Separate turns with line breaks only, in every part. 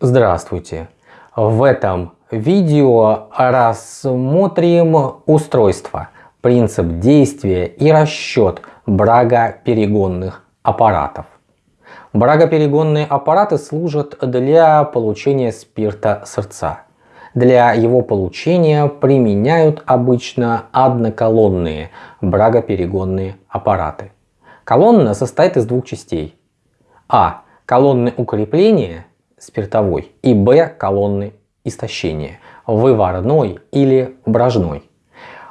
Здравствуйте! В этом видео рассмотрим устройство, принцип действия и расчет брагоперегонных аппаратов. Брагоперегонные аппараты служат для получения спирта сырца. Для его получения применяют обычно одноколонные брагоперегонные аппараты. Колонна состоит из двух частей. А. Колонны укрепления спиртовой и Б. Колонны истощения выварной или брожной.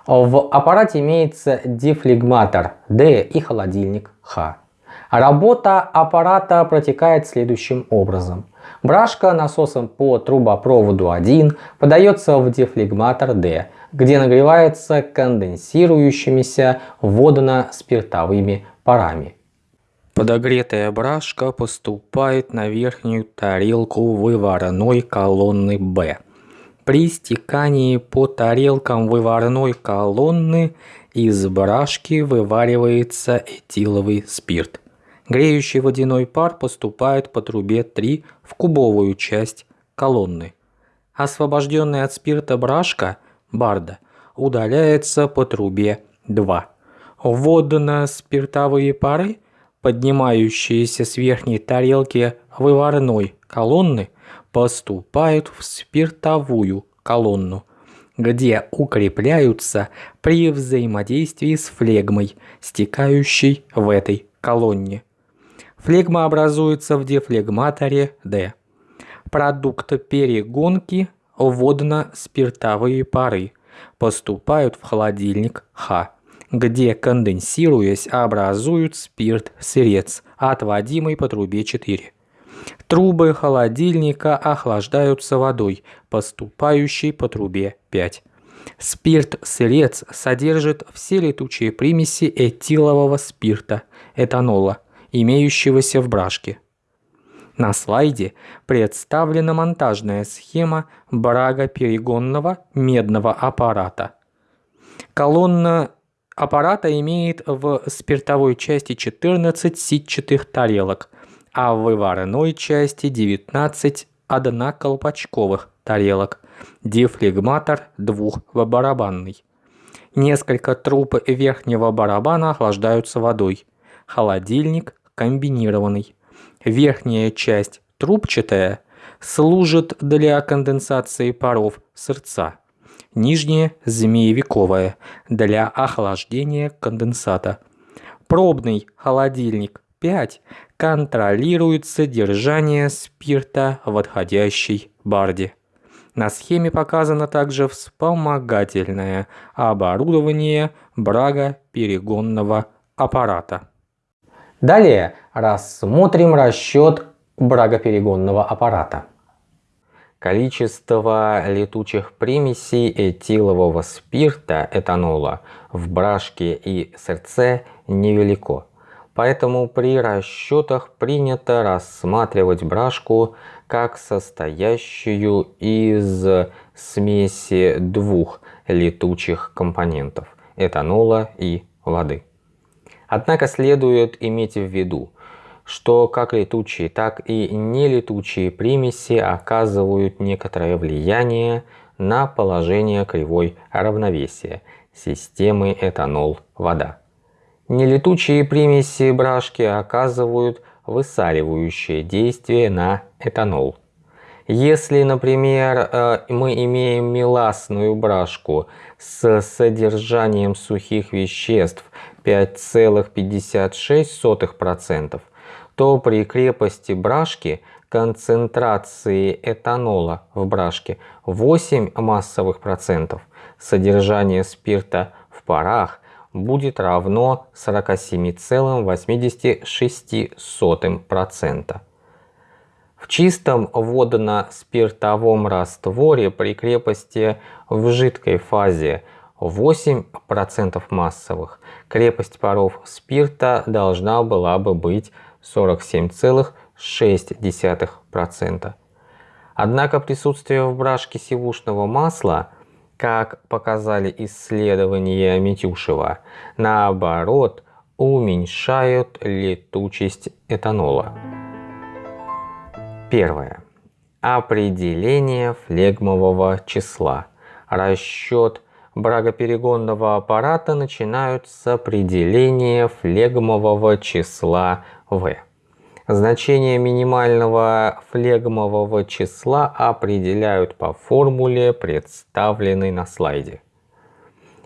В аппарате имеется дефлегматор D и холодильник Х. Работа аппарата протекает следующим образом. Брашка насосом по трубопроводу 1 подается в дефлегматор D, где нагревается конденсирующимися водно-спиртовыми парами. Подогретая брашка поступает на верхнюю тарелку выварной колонны B. При стекании по тарелкам выварной колонны из брашки вываривается этиловый спирт. Греющий водяной пар поступает по трубе 3 в кубовую часть колонны. Освобожденная от спирта брашка, барда, удаляется по трубе 2. Водно-спиртовые пары, поднимающиеся с верхней тарелки выварной колонны, поступают в спиртовую колонну, где укрепляются при взаимодействии с флегмой, стекающей в этой колонне. Флегма образуется в дефлегматоре D. Продукт перегонки водно-спиртовые пары поступают в холодильник Х, где конденсируясь образуют спирт-сырец, отводимый по трубе 4. Трубы холодильника охлаждаются водой, поступающей по трубе 5. Спирт-сырец содержит все летучие примеси этилового спирта, этанола, имеющегося в брашке. На слайде представлена монтажная схема брагоперегонного медного аппарата. Колонна аппарата имеет в спиртовой части 14 сетчатых тарелок, а в выварной части 19 одноколпачковых тарелок, дефлегматор двухбарабанный. Несколько труб верхнего барабана охлаждаются водой. Холодильник комбинированный. Верхняя часть трубчатая служит для конденсации паров сырца. Нижняя змеевиковая для охлаждения конденсата. Пробный холодильник 5 контролирует содержание спирта в отходящей барде. На схеме показано также вспомогательное оборудование брагоперегонного аппарата. Далее рассмотрим расчет брагоперегонного аппарата. Количество летучих примесей этилового спирта этанола в брашке и сырце невелико. Поэтому при расчетах принято рассматривать брашку как состоящую из смеси двух летучих компонентов – этанола и воды. Однако следует иметь в виду, что как летучие, так и нелетучие примеси оказывают некоторое влияние на положение кривой равновесия системы этанол-вода. Нелетучие примеси брашки оказывают высаливающее действие на этанол. Если, например, э, мы имеем меласную брашку с содержанием сухих веществ 5,56%, то при крепости брашки концентрации этанола в брашке? 8 массовых процентов, содержание спирта в парах будет равно 47,86%. В чистом водно-спиртовом растворе при крепости в жидкой фазе 8% массовых, крепость паров спирта должна была бы быть 47,6%. Однако присутствие в брашке сивушного масла – как показали исследования Митюшева, наоборот уменьшают летучесть этанола. Первое. определение флегмового числа. Расчет брагоперегонного аппарата начинают с определения флегмового числа v. Значение минимального флегмового числа определяют по формуле, представленной на слайде.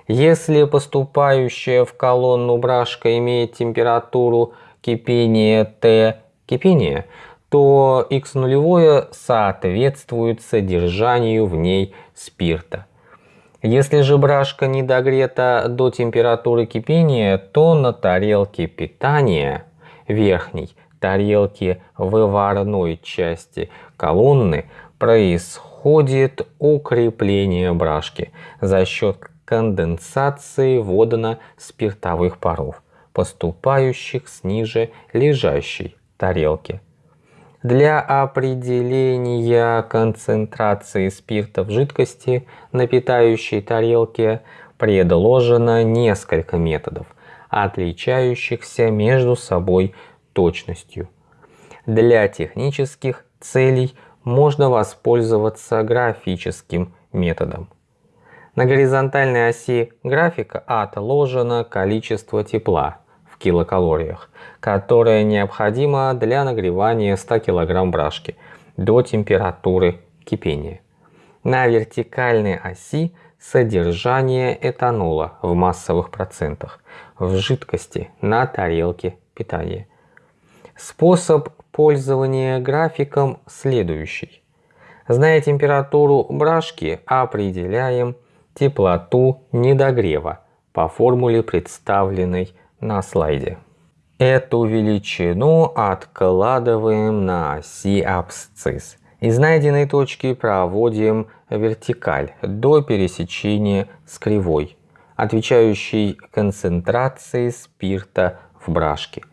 Если поступающая в колонну брашка имеет температуру кипения Т кипения, то x нулевое соответствует содержанию в ней спирта. Если же брашка не догрета до температуры кипения, то на тарелке питания верхней тарелки выварной части колонны происходит укрепление брашки за счет конденсации водно-спиртовых паров, поступающих с ниже лежащей тарелки. Для определения концентрации спирта в жидкости на питающей тарелке предложено несколько методов, отличающихся между собой точностью. Для технических целей можно воспользоваться графическим методом. На горизонтальной оси графика отложено количество тепла в килокалориях, которое необходимо для нагревания 100 кг брашки до температуры кипения. На вертикальной оси содержание этанола в массовых процентах в жидкости на тарелке питания. Способ пользования графиком следующий. Зная температуру брашки, определяем теплоту недогрева по формуле, представленной на слайде. Эту величину откладываем на оси абсцисс. Из найденной точки проводим вертикаль до пересечения с кривой, отвечающей концентрации спирта в брашке.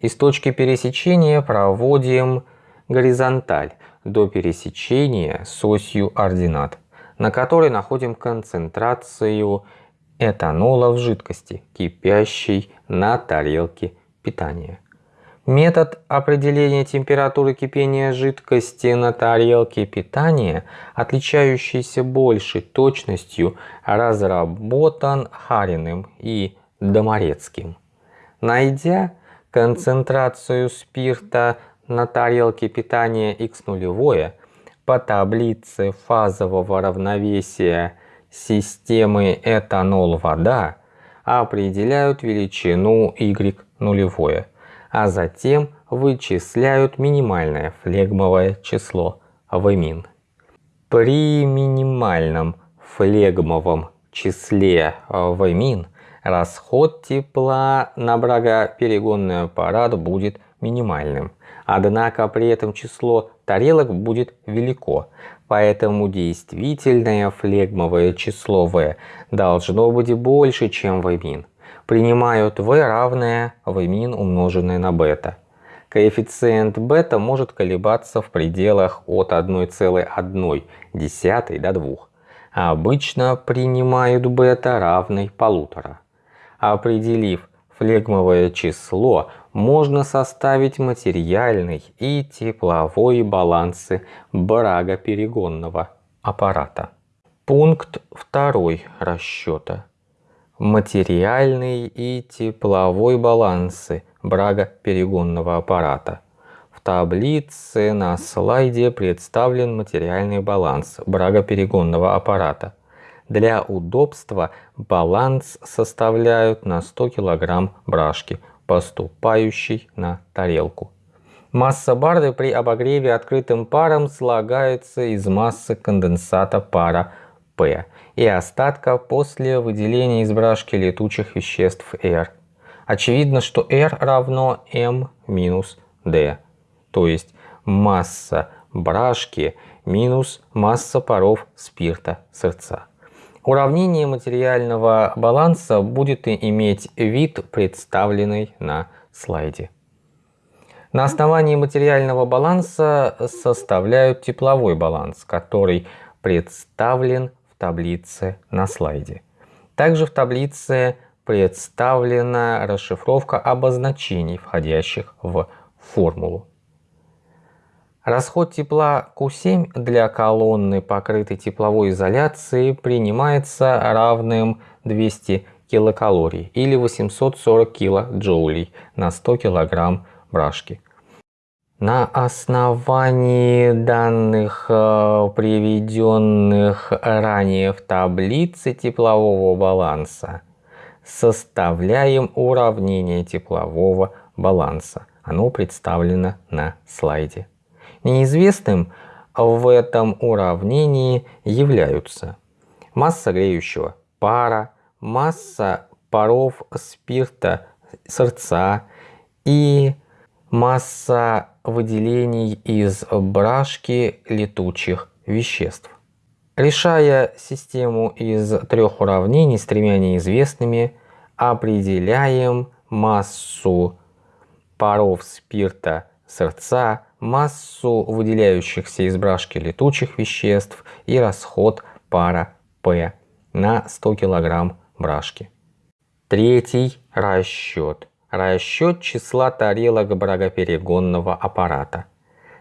Из точки пересечения проводим горизонталь до пересечения с осью ординат на которой находим концентрацию этанола в жидкости, кипящей на тарелке питания. Метод определения температуры кипения жидкости на тарелке питания, отличающийся большей точностью, разработан Хариным и Доморецким. Найдя концентрацию спирта на тарелке питания x нулевое, по таблице фазового равновесия системы этанол-вода определяют величину y нулевое, а затем вычисляют минимальное флегмовое число Вмин. При минимальном флегмовом числе Вмин расход тепла на брагоперегонный аппарат будет минимальным. Однако при этом число тарелок будет велико, поэтому действительное флегмовое число v должно быть больше, чем Vmin. Принимают v равное Vmin умноженное на бета. Коэффициент бета может колебаться в пределах от 1,1 до 2. А обычно принимают бета равной полутора. Определив флегмовое число, можно составить материальный и тепловой балансы брагоперегонного аппарата. Пункт второй расчета. Материальный и тепловой балансы брагоперегонного аппарата. В таблице на слайде представлен материальный баланс брагоперегонного аппарата. Для удобства баланс составляют на 100 кг брашки – поступающий на тарелку. Масса барды при обогреве открытым паром слагается из массы конденсата пара P и остатка после выделения из брашки летучих веществ R. Очевидно, что R равно M минус D, то есть масса брашки минус масса паров спирта сердца. Уравнение материального баланса будет иметь вид, представленный на слайде. На основании материального баланса составляют тепловой баланс, который представлен таблице на слайде. Также в таблице представлена расшифровка обозначений, входящих в формулу. Расход тепла Q7 для колонны, покрытой тепловой изоляцией, принимается равным 200 килокалорий или 840 килоджоулей на 100 килограмм брашки. На основании данных, э, приведенных ранее в таблице теплового баланса, составляем уравнение теплового баланса. Оно представлено на слайде. Неизвестным в этом уравнении являются масса греющего пара, масса паров спирта сырца и масса выделений из брашки летучих веществ. Решая систему из трех уравнений с тремя неизвестными, определяем массу паров спирта сырца, массу выделяющихся из брашки летучих веществ и расход пара P на 100 кг брашки. Третий расчет. Расчет числа тарелок брагоперегонного аппарата.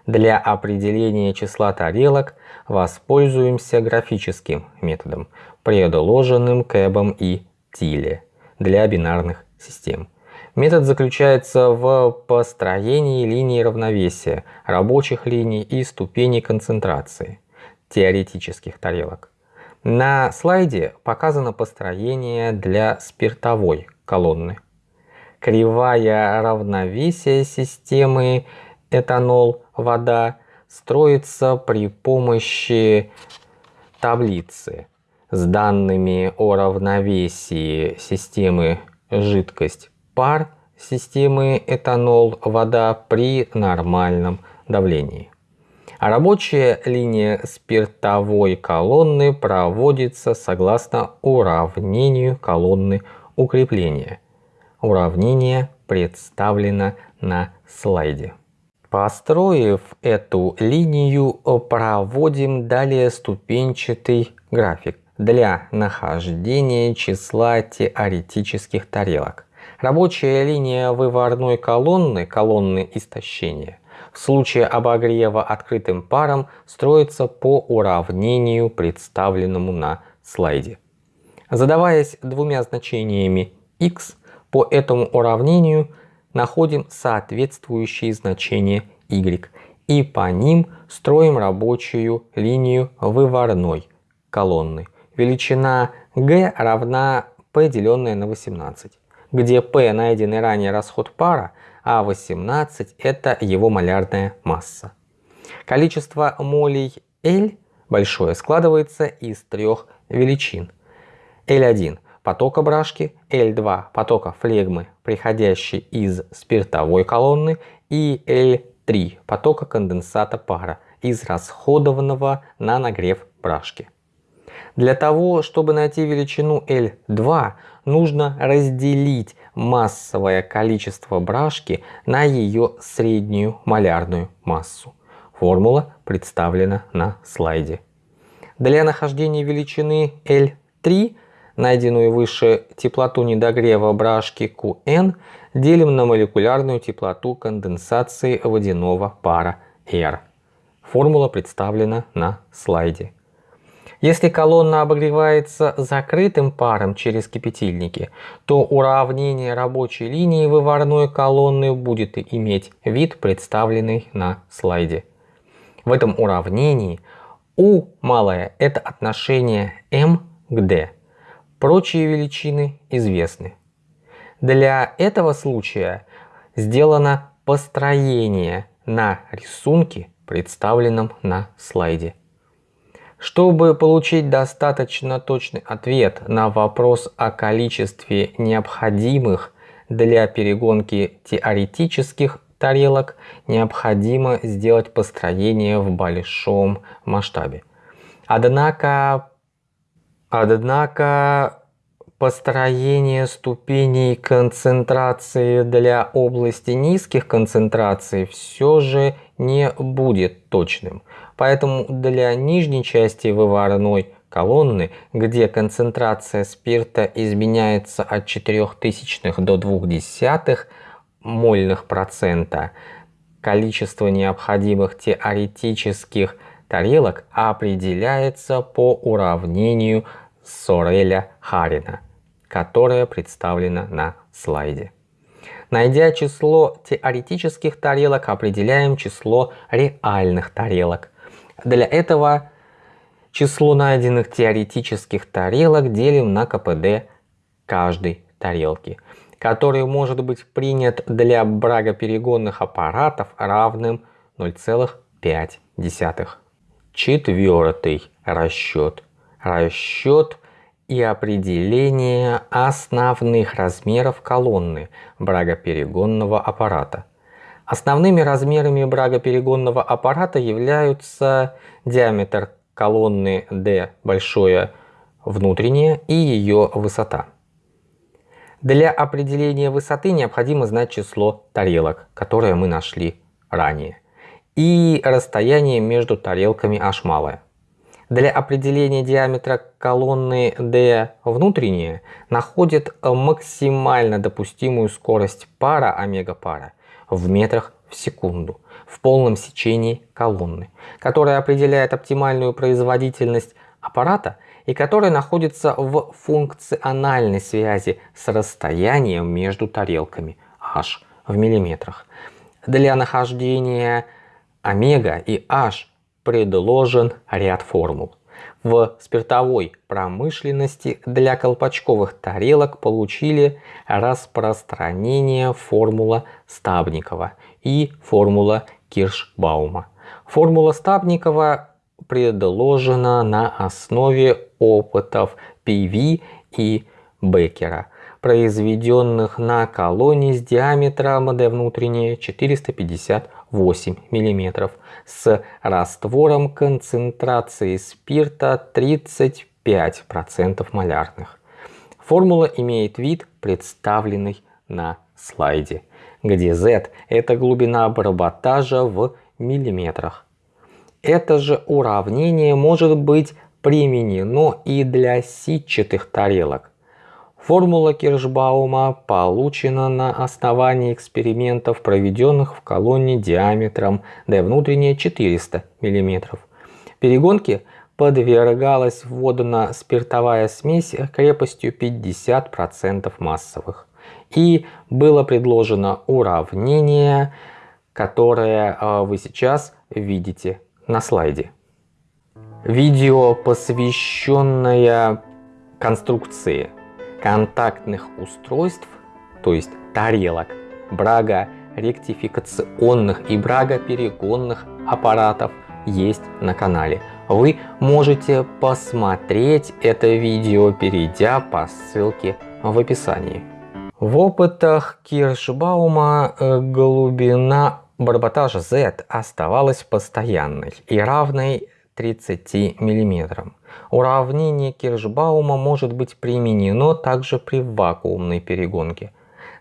Для определения числа тарелок воспользуемся графическим методом, предложенным Кэбом и Тиле для бинарных систем. Метод заключается в построении линий равновесия, рабочих линий и ступеней концентрации теоретических тарелок. На слайде показано построение для спиртовой колонны. Кривая равновесия системы этанол-вода строится при помощи таблицы с данными о равновесии системы жидкость пар системы этанол-вода при нормальном давлении. А рабочая линия спиртовой колонны проводится согласно уравнению колонны укрепления. Уравнение представлено на слайде. Построив эту линию, проводим далее ступенчатый график для нахождения числа теоретических тарелок. Рабочая линия выварной колонны, колонны истощения, в случае обогрева открытым паром строится по уравнению, представленному на слайде. Задаваясь двумя значениями x, по этому уравнению находим соответствующие значения y и по ним строим рабочую линию выварной колонны. Величина g равна p деленное на 18 где P найденный ранее расход пара, а 18 это его малярная масса. Количество молей L большое складывается из трех величин. L1 потока брашки, L2 потока флегмы, приходящей из спиртовой колонны, и L3 потока конденсата пара, из расходованного на нагрев брашки. Для того, чтобы найти величину L2, нужно разделить массовое количество брашки на ее среднюю малярную массу. Формула представлена на слайде. Для нахождения величины L3, найденную выше теплоту недогрева брашки Qn, делим на молекулярную теплоту конденсации водяного пара R. Формула представлена на слайде. Если колонна обогревается закрытым паром через кипятильники, то уравнение рабочей линии выварной колонны будет иметь вид, представленный на слайде. В этом уравнении U малое – это отношение m к d. Прочие величины известны. Для этого случая сделано построение на рисунке, представленном на слайде. Чтобы получить достаточно точный ответ на вопрос о количестве необходимых для перегонки теоретических тарелок, необходимо сделать построение в большом масштабе. Однако, однако построение ступеней концентрации для области низких концентраций все же не будет точным. Поэтому для нижней части выварной колонны, где концентрация спирта изменяется от 0,04 до 0,2 мольных процента, количество необходимых теоретических тарелок определяется по уравнению Сореля-Харина, которое представлено на слайде. Найдя число теоретических тарелок, определяем число реальных тарелок. Для этого число найденных теоретических тарелок делим на КПД каждой тарелки, который может быть принят для брагоперегонных аппаратов равным 0,5. Четвертый расчет. Расчет и определение основных размеров колонны брагоперегонного аппарата. Основными размерами брагоперегонного аппарата являются диаметр колонны D большое внутреннее и ее высота. Для определения высоты необходимо знать число тарелок, которое мы нашли ранее, и расстояние между тарелками h малое. Для определения диаметра колонны D внутреннее находит максимально допустимую скорость пара омега пара в метрах в секунду в полном сечении колонны, которая определяет оптимальную производительность аппарата и которая находится в функциональной связи с расстоянием между тарелками h в миллиметрах. Для нахождения омега и h предложен ряд формул. В спиртовой промышленности для колпачковых тарелок получили распространение формула Стабникова и формула Киршбаума. Формула Стабникова предложена на основе опытов Пиви и Бекера, произведенных на колонии с диаметром d внутренней 450 8 мм с раствором концентрации спирта 35% малярных. Формула имеет вид, представленный на слайде, где Z – это глубина барботажа в миллиметрах. Это же уравнение может быть применено и для сетчатых тарелок, Формула Киршбаума получена на основании экспериментов, проведенных в колонне диаметром d внутреннее 400 мм. Перегонке подвергалась водно-спиртовая смесь крепостью 50% массовых. И было предложено уравнение, которое а, вы сейчас видите на слайде. Видео, посвященное конструкции контактных устройств, то есть тарелок, брага ректификационных и брага перегонных аппаратов есть на канале. Вы можете посмотреть это видео, перейдя по ссылке в описании. В опытах Киршбаума э, глубина барботажа Z оставалась постоянной и равной 30 мм. Уравнение Киршбаума может быть применено также при вакуумной перегонке.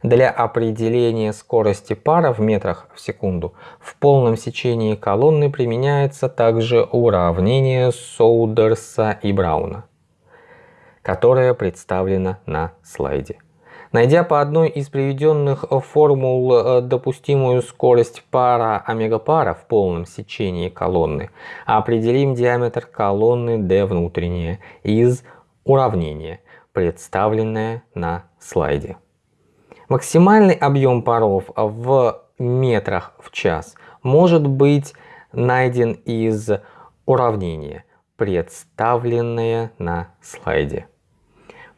Для определения скорости пара в метрах в секунду в полном сечении колонны применяется также уравнение Соудерса и Брауна, которое представлено на слайде. Найдя по одной из приведенных формул э, допустимую скорость пара омега-пара в полном сечении колонны, определим диаметр колонны D внутреннее из уравнения, представленное на слайде. Максимальный объем паров в метрах в час может быть найден из уравнения, представленное на слайде.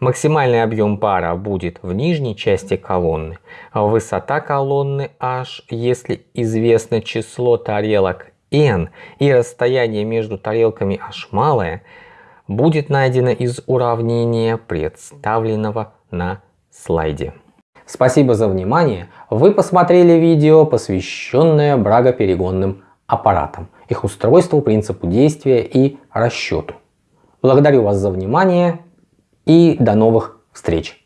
Максимальный объем пара будет в нижней части колонны. Высота колонны h, если известно число тарелок n и расстояние между тарелками h малое, будет найдено из уравнения, представленного на слайде. Спасибо за внимание. Вы посмотрели видео, посвященное брагоперегонным аппаратам, их устройству, принципу действия и расчету. Благодарю вас за внимание и до новых встреч!